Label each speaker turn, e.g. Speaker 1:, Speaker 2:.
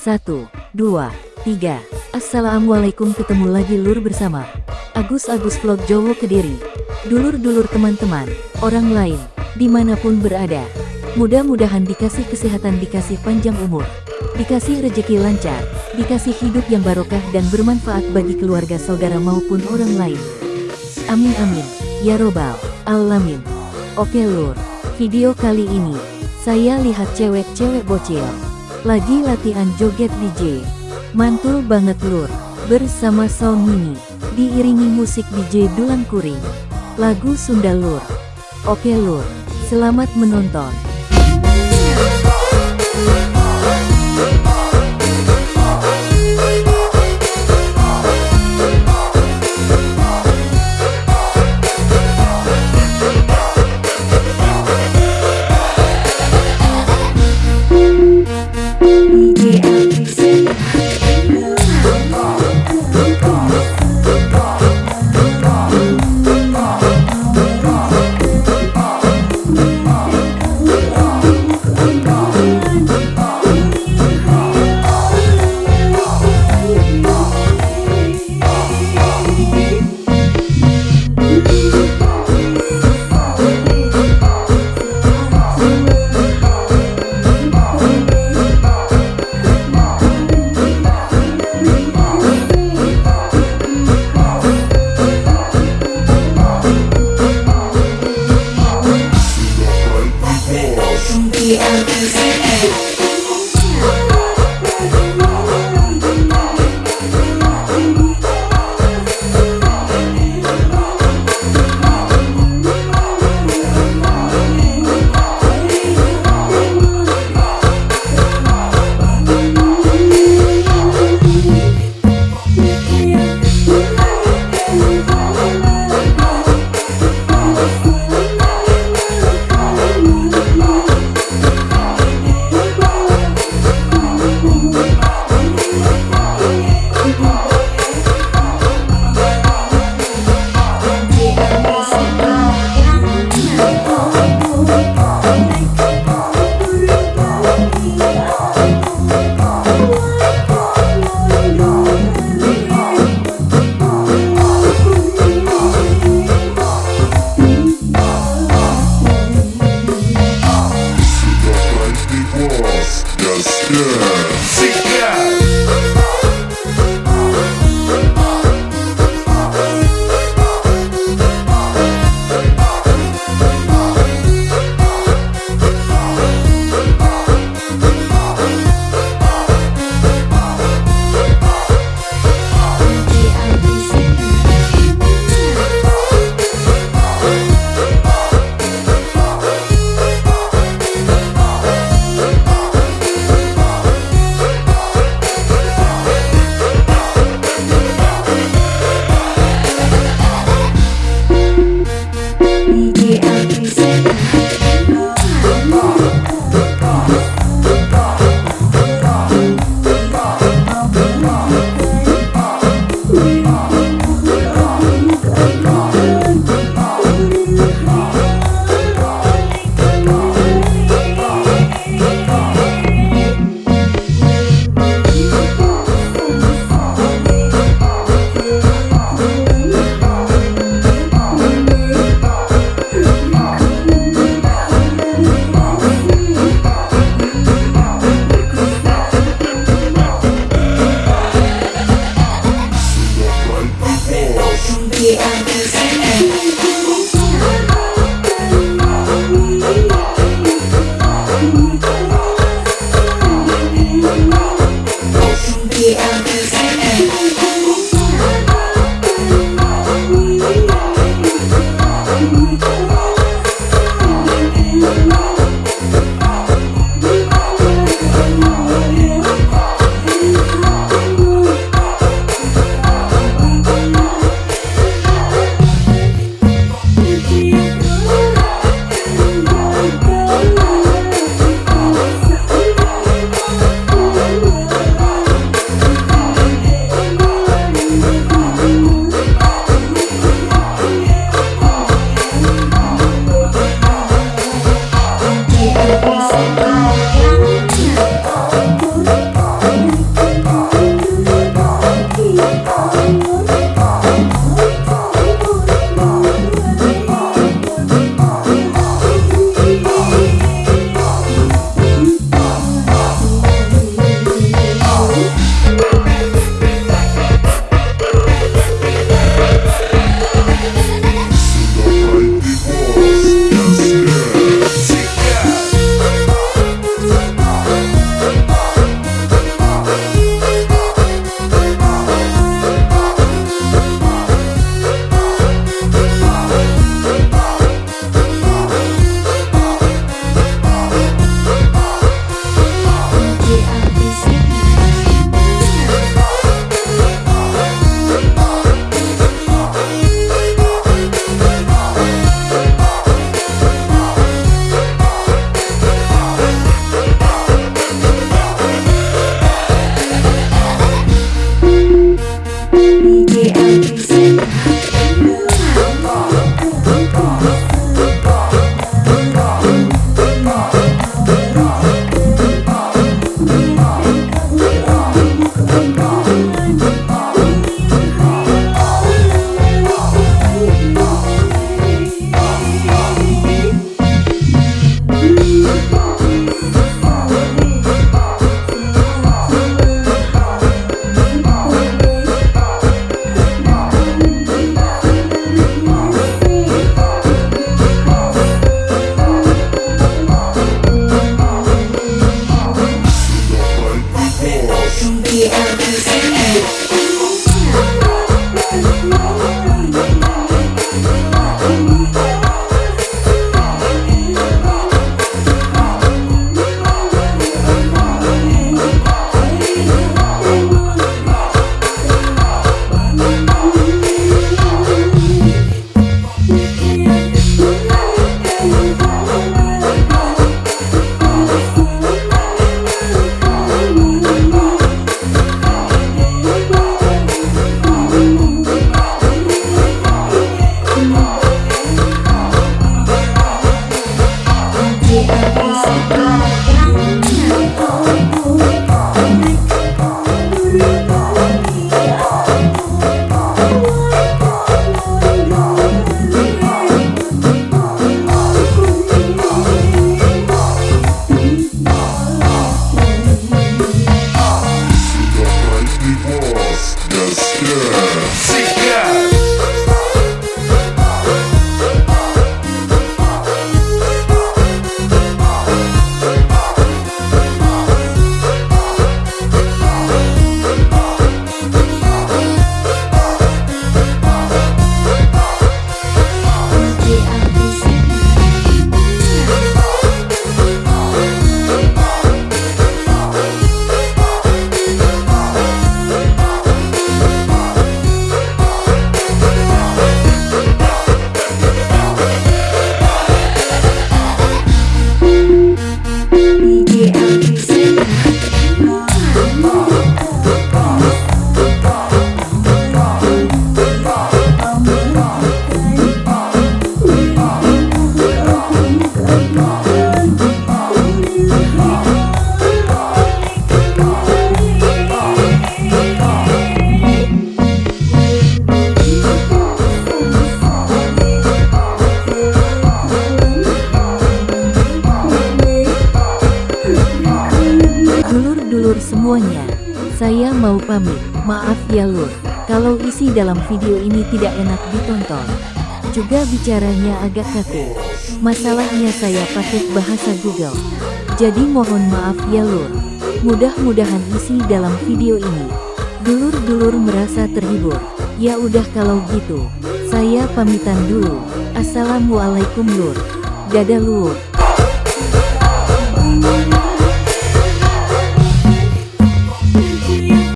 Speaker 1: Satu, dua, tiga. Assalamualaikum ketemu lagi lur bersama Agus-Agus Vlog Jowo Kediri. Dulur-dulur teman-teman, orang lain, di mana pun berada. Mudah-mudahan dikasih kesehatan, dikasih panjang umur, dikasih rejeki lancar, dikasih hidup yang barokah dan bermanfaat bagi keluarga saudara maupun orang lain. Amin amin, ya robbal alamin. Oke lur, video kali ini, saya lihat cewek-cewek bocil, lagi latihan joget DJ. Mantul banget lur, bersama Sound Mini, diiringi musik DJ Dulang Kuring. Lagu Sunda lur. Oke lur, selamat menonton.
Speaker 2: Yeah. Boom. Semuanya, saya mau pamit. Maaf ya lur, kalau isi dalam video ini tidak enak ditonton. Juga bicaranya agak kaku. Masalahnya saya pakai bahasa Google. Jadi mohon maaf ya lur. Mudah-mudahan isi dalam video ini. Dulur-dulur merasa terhibur. Ya udah kalau gitu, saya pamitan dulu. Assalamualaikum lur. Dadah lur.